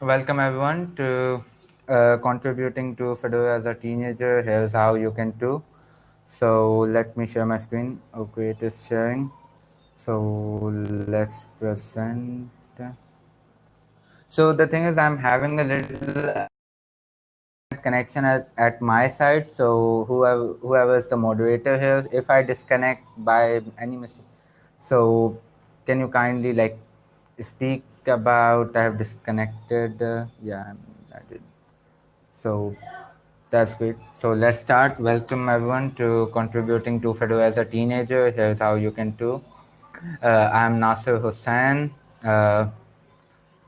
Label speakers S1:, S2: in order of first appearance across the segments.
S1: welcome everyone to uh, contributing to Fedora as a teenager. Here's how you can do. So let me share my screen. Okay, it is sharing. So let's present. So the thing is, I'm having a little connection at, at my side. So whoever whoever is the moderator here, if I disconnect by any mistake, so can you kindly like speak about I have disconnected? Uh, yeah, I did. So that's great. So let's start. Welcome everyone to contributing to Fedora as a teenager. Here's how you can do. Uh, I'm Nasir Hussain. Uh,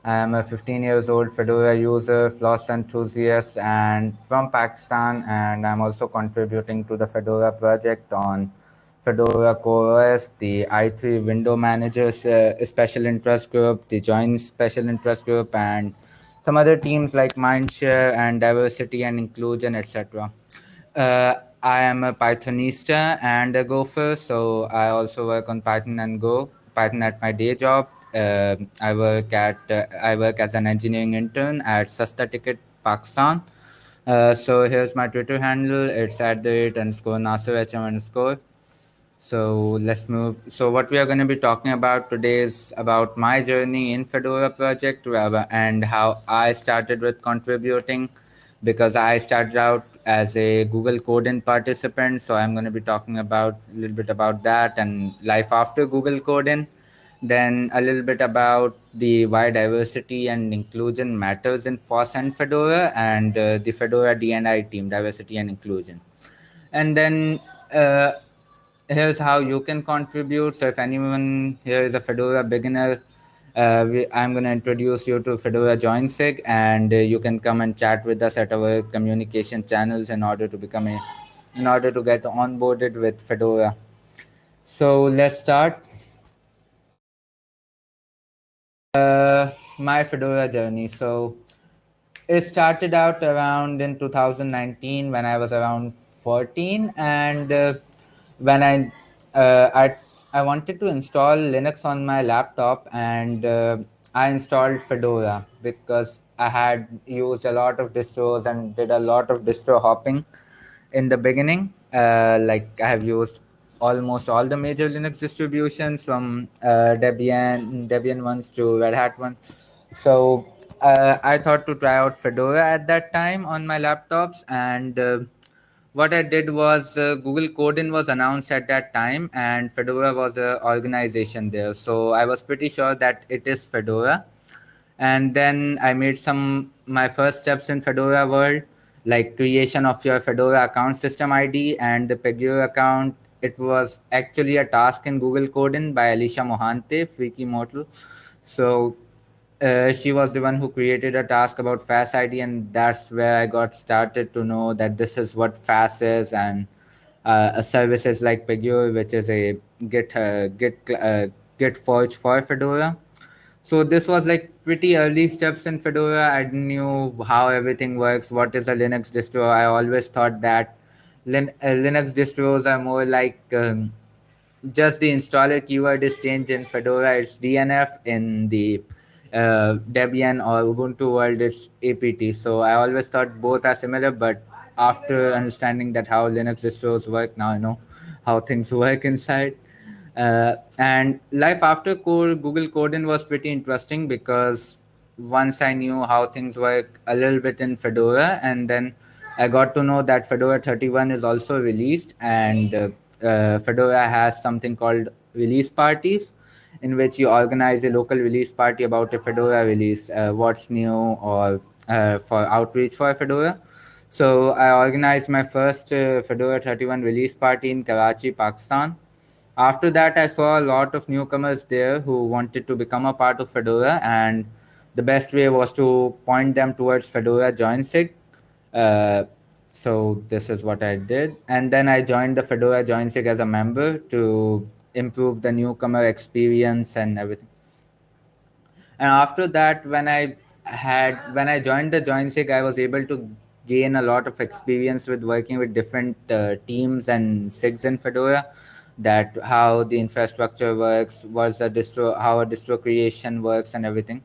S1: I am a 15 years old Fedora user, floss enthusiast, and from Pakistan. And I'm also contributing to the Fedora project on Fedora CoreOS, the i3 window managers uh, special interest group, the joint special interest group, and some other teams like Mindshare and diversity and inclusion, etc. Uh, I am a Pythonista and a Gopher, so I also work on Python and Go. Python at my day job. Uh, I work at uh, I work as an engineering intern at Sasta Ticket, Pakistan. Uh, so here's my Twitter handle. It's at the rate underscore Nasser HM underscore. So let's move. So what we are going to be talking about today is about my journey in Fedora project and how I started with contributing because I started out as a Google Code-in participant. So I'm going to be talking about a little bit about that and life after Google Code-in. Then a little bit about the why diversity and inclusion matters in FOSS and Fedora and uh, the Fedora DNI team, diversity and inclusion. And then uh, here's how you can contribute. So if anyone here is a Fedora beginner, uh, we, I'm going to introduce you to Fedora JoinSig, and uh, you can come and chat with us at our communication channels in order to become a, in order to get onboarded with Fedora. So let's start. Uh, my Fedora journey. So it started out around in 2019 when I was around 14, and uh, when I uh, I I wanted to install Linux on my laptop, and uh, I installed Fedora because I had used a lot of distros and did a lot of distro hopping in the beginning. Uh, like I have used almost all the major Linux distributions from uh, Debian Debian ones to Red Hat ones. So uh, I thought to try out Fedora at that time on my laptops and uh, what I did was uh, Google Code-in was announced at that time, and Fedora was an organization there. So I was pretty sure that it is Fedora. And then I made some my first steps in Fedora world, like creation of your Fedora account system ID and the Pagure account. It was actually a task in Google Code-in by Alicia Mohante, Freaky Mortal. So uh, she was the one who created a task about FAS ID, and that's where I got started to know that this is what FAS is, and uh, a services like Pagure, which is a Git uh, Git uh, Git forge for Fedora. So this was like pretty early steps in Fedora. I knew how everything works. What is a Linux distro? I always thought that Lin- uh, Linux distros are more like um, just the installer keyword is changed in Fedora. It's DNF in the uh, Debian or Ubuntu world, it's APT. So I always thought both are similar, but after understanding that how Linux distros work, now I know how things work inside. Uh, and life after code, Google Code-in was pretty interesting because once I knew how things work a little bit in Fedora, and then I got to know that Fedora 31 is also released, and uh, uh, Fedora has something called release parties in which you organize a local release party about a Fedora release, uh, what's new, or uh, for outreach for Fedora. So I organized my first uh, Fedora 31 release party in Karachi, Pakistan. After that, I saw a lot of newcomers there who wanted to become a part of Fedora, and the best way was to point them towards Fedora JoinSig. Uh, so this is what I did, and then I joined the Fedora JoinSig as a member to improve the newcomer experience and everything. And after that, when I had when I joined the JoinSig, I was able to gain a lot of experience with working with different uh, teams and SIGs in Fedora. That how the infrastructure works, what's a distro, how a distro creation works, and everything.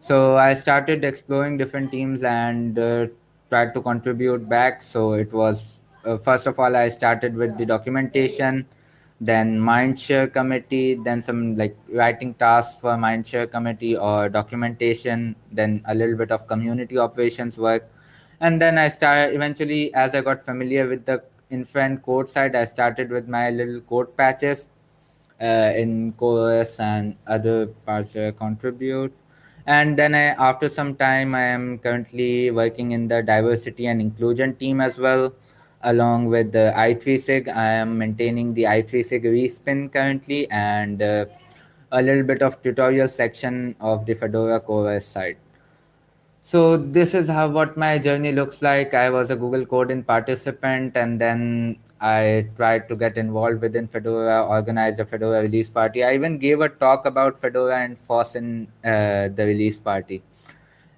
S1: So I started exploring different teams and uh, tried to contribute back. So it was uh, first of all I started with the documentation, then Mindshare committee, then some like writing tasks for Mindshare committee or documentation, then a little bit of community operations work, and then I started eventually as I got familiar with the infra code side, I started with my little code patches uh, in CoreOS and other parts where I contribute. And then I, after some time, I am currently working in the diversity and inclusion team as well, along with the i3sig. I am maintaining the i3sig respin currently and uh, a little bit of tutorial section of the Fedora CoreOS side. So this is how what my journey looks like. I was a Google Code-in participant, and then I tried to get involved within Fedora, organized a Fedora release party. I even gave a talk about Fedora and FOSS in uh, the release party.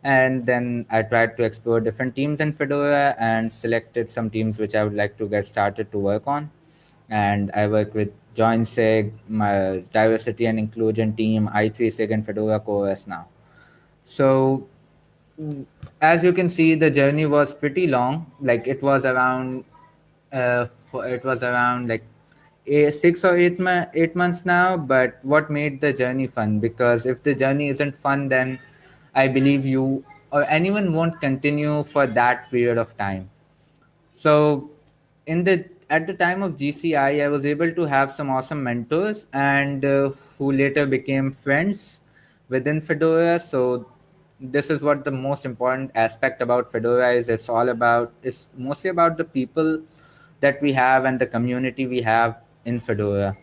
S1: And then I tried to explore different teams in Fedora and selected some teams which I would like to get started to work on. And I work with JoinSig, my diversity and inclusion team, i3sig, and Fedora CoreOS now. So as you can see the journey was pretty long like it was around uh, it was around like six or eight, eight months now but what made the journey fun because if the journey isn't fun then i believe you or anyone won't continue for that period of time. So in the at the time of gci i was able to have some awesome mentors and uh, who later became friends within fedora. So this is what the most important aspect about fedora is. It's all about it's mostly about the people that we have and the community we have in fedora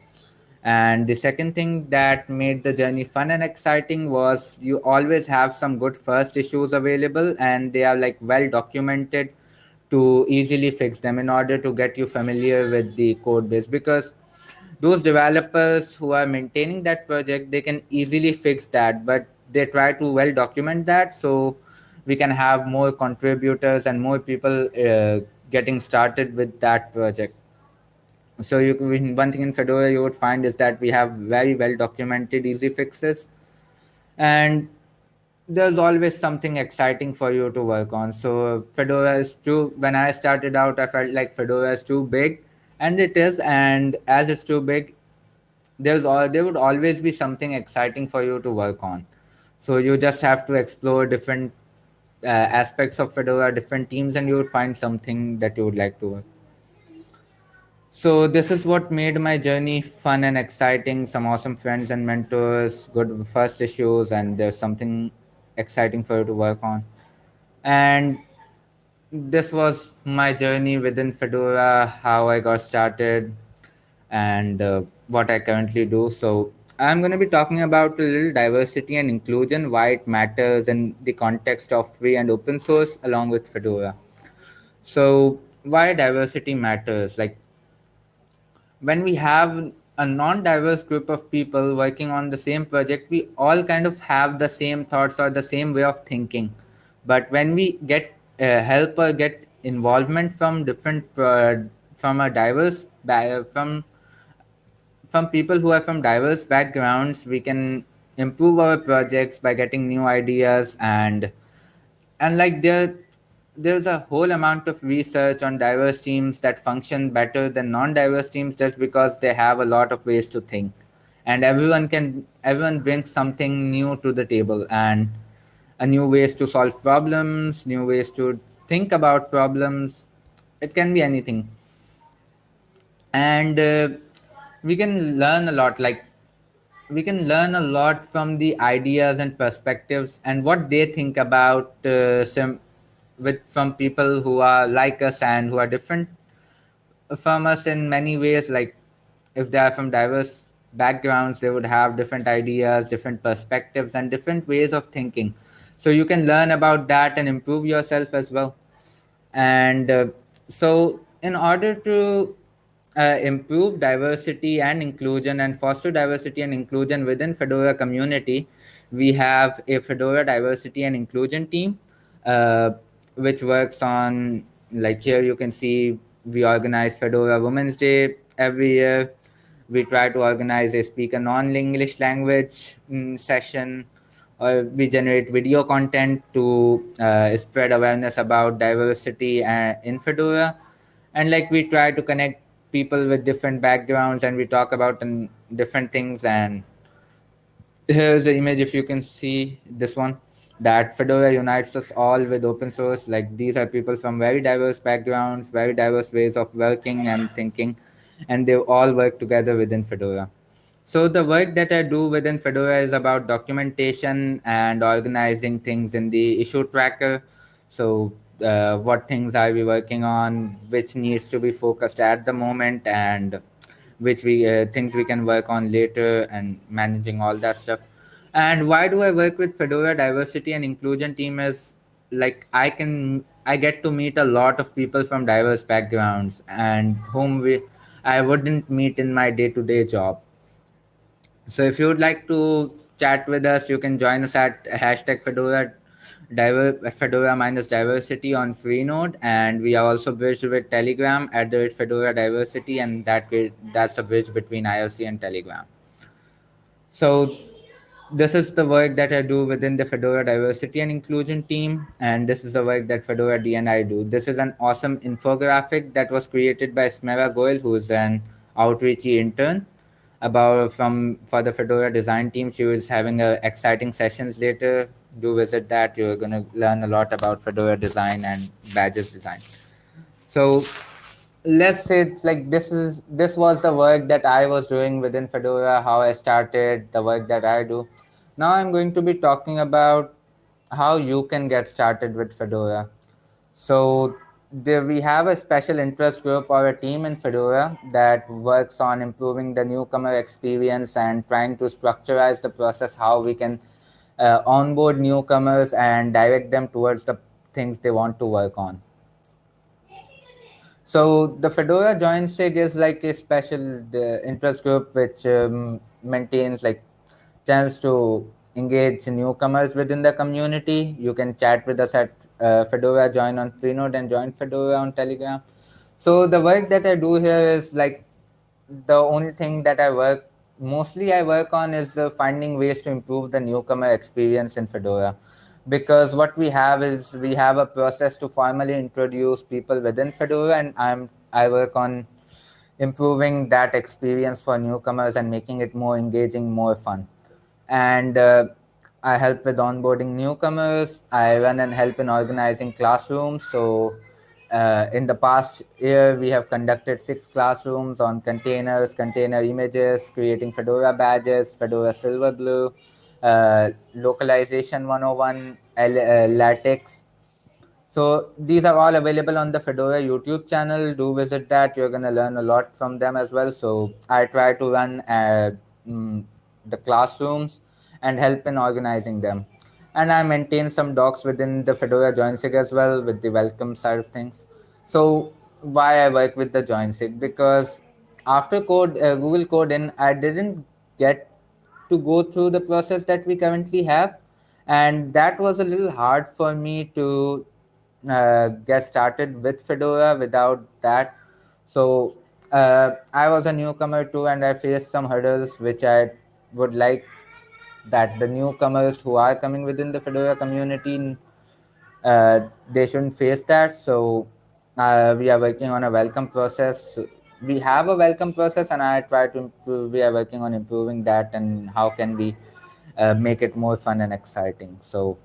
S1: and the second thing that made the journey fun and exciting was you always have some good first issues available and they are like well documented to easily fix them in order to get you familiar with the code base. Because those developers who are maintaining that project they can easily fix that but they try to well document that so we can have more contributors and more people uh, getting started with that project so you one thing in fedora you would find is that we have very well documented easy fixes. And there's always something exciting for you to work on. So fedora is too when i started out i felt like fedora is too big. And it is. And as it's too big there's all there would always be something exciting for you to work on. So you just have to explore different uh, aspects of fedora different teams and you would find something that you would like to work so this is what made my journey fun and exciting. Some awesome friends and mentors good first issues and there's something exciting for you to work on. And this was my journey within fedora how i got started and uh, what i currently do. So i'm going to be talking about a little diversity and inclusion why it matters in the context of free and open source along with fedora. So why diversity matters like when we have a non-diverse group of people working on the same project we all kind of have the same thoughts or the same way of thinking. But when we get uh, help or get involvement from different uh, from a diverse from from people who are from diverse backgrounds we can improve our projects by getting new ideas and and like there there's a whole amount of research on diverse teams that function better than non-diverse teams just because they have a lot of ways to think. And everyone can everyone brings something new to the table and a new ways to solve problems new ways to think about problems. It can be anything. And uh, we can learn a lot like we can learn a lot from the ideas and perspectives and what they think about uh, some with some people who are like us and who are different from us in many ways. Like if they are from diverse backgrounds they would have different ideas different perspectives and different ways of thinking. So you can learn about that and improve yourself as well. And uh, so in order to uh, improve diversity and inclusion and foster diversity and inclusion within fedora community we have a fedora diversity and inclusion team. Uh, which works on like here you can see we organize fedora women's day every year. We try to organize a speak a non-english language mm, session or we generate video content to uh, spread awareness about diversity and in Fedora, and like we try to connect people with different backgrounds and we talk about um, different things. And here's the image if you can see this one that fedora unites us all with open source. Like these are people from very diverse backgrounds very diverse ways of working and thinking and they all work together within fedora. So the work that i do within fedora is about documentation and organizing things in the issue tracker. So uh, what things are we working on which needs to be focused at the moment and which we uh, things we can work on later and managing all that stuff and why do i work with fedora diversity and inclusion team is like i can i get to meet a lot of people from diverse backgrounds and whom we i wouldn't meet in my day-to-day job so if you would like to chat with us you can join us at hashtag fedora diver, Fedora minus diversity on Freenode, and we are also bridged with Telegram at the Fedora diversity, and that that's a bridge between IRC and Telegram. So this is the work that I do within the Fedora diversity and inclusion team, and this is the work that Fedora DNI do. This is an awesome infographic that was created by Smera Goel, who is an outreachy intern about from for the Fedora design team. She was having a exciting sessions later do visit that. You're going to learn a lot about Fedora design and badges design. So let's say like this is this was the work that I was doing within Fedora, how I started, the work that I do. Now I'm going to be talking about how you can get started with Fedora. So there we have a special interest group or a team in Fedora that works on improving the newcomer experience and trying to structureize the process how we can uh, onboard newcomers and direct them towards the things they want to work on. So the Fedora JoinSig is like a special interest group which um, maintains like chance to engage newcomers within the community. You can chat with us at uh, Fedora join on Freenode and join Fedora on Telegram. So the work that I do here is like the only thing that I work mostly I work on is uh, finding ways to improve the newcomer experience in Fedora. Because what we have is we have a process to formally introduce people within Fedora, and I'm I work on improving that experience for newcomers and making it more engaging, more fun. And uh, I help with onboarding newcomers. I run and help in organizing classrooms. So uh, in the past year, we have conducted six classrooms on containers, container images, creating Fedora badges, Fedora Silverblue, uh, localization 101, L uh, LaTeX. So these are all available on the Fedora YouTube channel. Do visit that. You're going to learn a lot from them as well. So I try to run mm, the classrooms and help in organizing them and I maintain some docs within the Fedora JoinSig as well with the welcome side of things. So why I work with the JoinSig because after code uh, Google Code in, I didn't get to go through the process that we currently have, and that was a little hard for me to uh, get started with Fedora without that. So uh, I was a newcomer too, and I faced some hurdles which I would like that the newcomers who are coming within the Fedora community, uh, they shouldn't face that. So uh, we are working on a welcome process. We have a welcome process, and I try to improve. We are working on improving that, and how can we uh, make it more fun and exciting. So.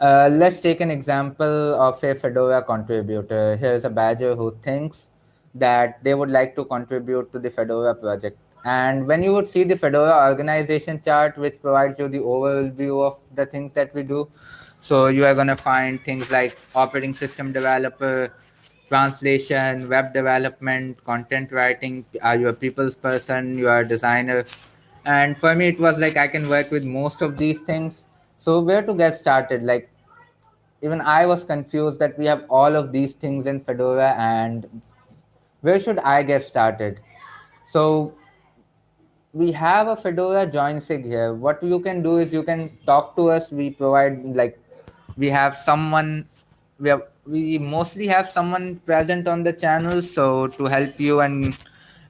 S1: Uh, let's take an example of a Fedora contributor. Here's a badger who thinks that they would like to contribute to the Fedora project and when you would see the Fedora organization chart, which provides you the overview of the things that we do, so you are going to find things like operating system developer, translation, web development, content writing. Are you a people's person? You are a designer. And for me, it was like I can work with most of these things. So where to get started? Like even I was confused that we have all of these things in Fedora and where should I get started? So we have a Fedora join sig here. What you can do is you can talk to us. We provide like we have someone we have we mostly have someone present on the channel so to help you and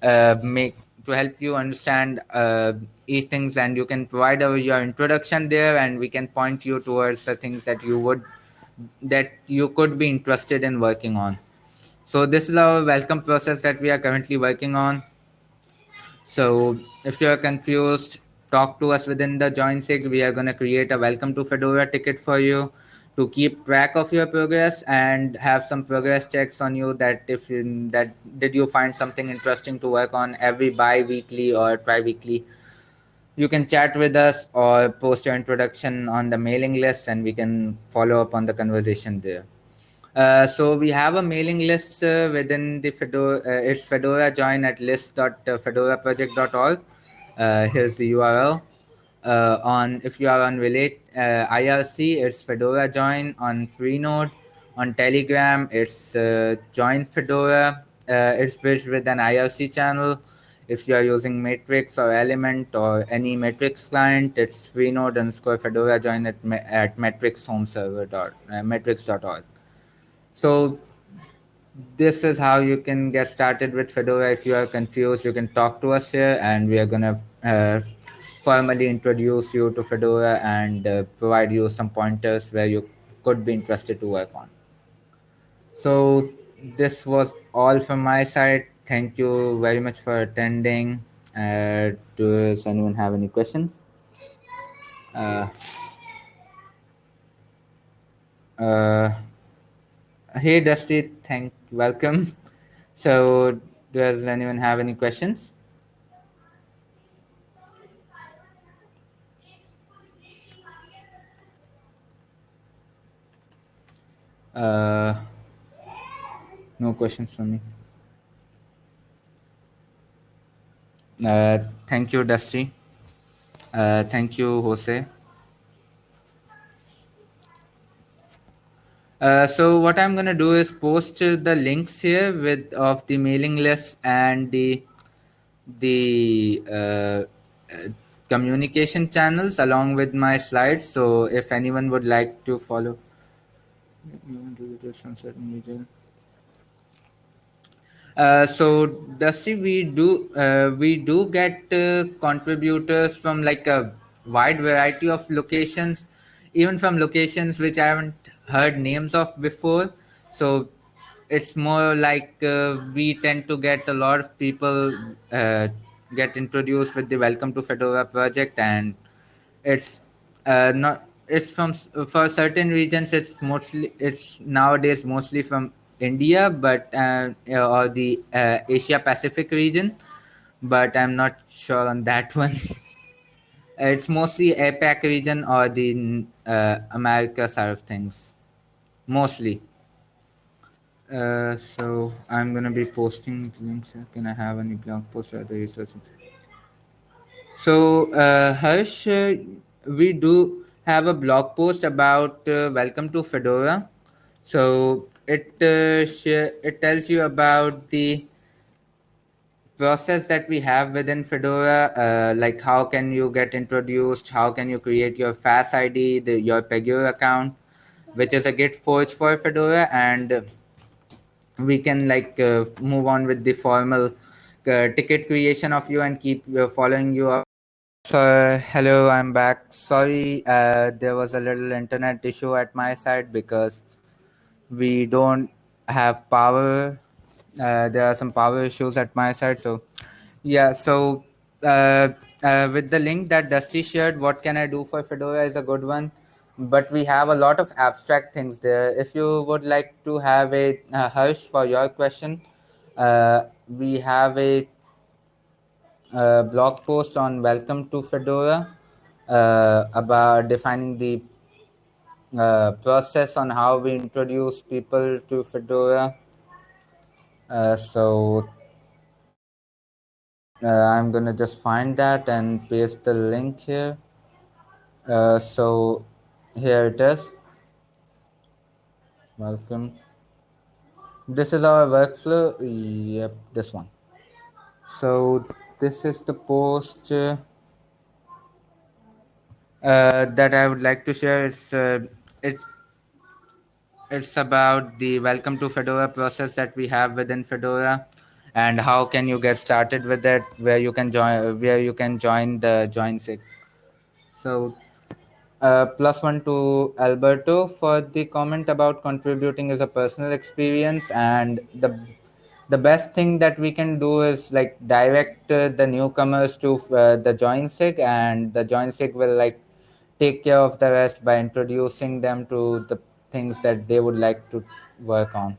S1: uh, make to help you understand uh, each things and you can provide our, your introduction there and we can point you towards the things that you would that you could be interested in working on. So this is our welcome process that we are currently working on. So if you're confused talk to us within the join sig. We are going to create a welcome to fedora ticket for you to keep track of your progress and have some progress checks on you that if you, that did you find something interesting to work on every bi-weekly or tri-weekly you can chat with us or post your introduction on the mailing list and we can follow up on the conversation there uh, so we have a mailing list uh, within the Fedora. Uh, it's Fedora join at list.fedoraproject.org. Uh, here's the URL. Uh, on if you are on Relate uh, IRC, it's Fedora join. On Freenode, on Telegram, it's uh, join Fedora. it's bridged with an IRC channel. If you are using Matrix or Element or any Matrix client, it's Freenode underscore Fedora join at, at Matrix home server dot matrix.org. So this is how you can get started with Fedora. If you are confused, you can talk to us here, and we are gonna uh, formally introduce you to Fedora and uh, provide you some pointers where you could be interested to work on. So this was all from my side. Thank you very much for attending. Uh, does anyone have any questions? Uh, uh, Hey Dusty, thank welcome. So, does anyone have any questions? Uh, no questions from me. Uh, thank you, Dusty. Uh, thank you, Jose. Uh, so what I'm gonna do is post the links here with of the mailing list and the the uh, uh, communication channels along with my slides. So if anyone would like to follow, uh, so Dusty, we do uh, we do get uh, contributors from like a wide variety of locations, even from locations which I haven't heard names of before. So it's more like uh, we tend to get a lot of people uh, get introduced with the Welcome to Fedora project, and it's uh, not it's from for certain regions. It's mostly it's nowadays mostly from India, but uh, or the uh, Asia Pacific region, but I'm not sure on that one. it's mostly APAC region or the uh, America side of things mostly. Uh, so I'm gonna be posting links. Can I have any blog posts or the research? So uh, Harsh, uh, we do have a blog post about uh, welcome to Fedora. So it uh, it tells you about the process that we have within Fedora, uh, like how can you get introduced, how can you create your FAS ID, the, your Pagure account, which is a git forge for fedora and we can like uh, move on with the formal uh, ticket creation of you and keep uh, following you up so hello i'm back sorry uh, there was a little internet issue at my side because we don't have power uh, there are some power issues at my side so yeah so uh, with the link that dusty shared what can i do for fedora is a good one but we have a lot of abstract things there. If you would like to have a uh, Harsh for your question, uh, we have a, a, uh, blog post on Welcome to Fedora uh, about defining the uh, process on how we introduce people to Fedora. Uh, so I'm gonna just find that and paste the link here. so here it is welcome this is our workflow yep this one so this is the post uh, uh, that i would like to share. It's uh, it's it's about the welcome to fedora process that we have within fedora and how can you get started with it where you can join where you can join the join sig. So uh, plus one to alberto for the comment about contributing as a personal experience and the the best thing that we can do is like direct uh, the newcomers to uh, the join sig and the join sig will like take care of the rest by introducing them to the things that they would like to work on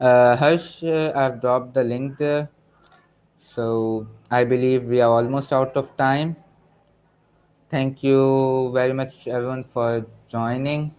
S1: uh, uh, I've dropped the link there. So I believe we are almost out of time. Thank you very much, everyone, for joining.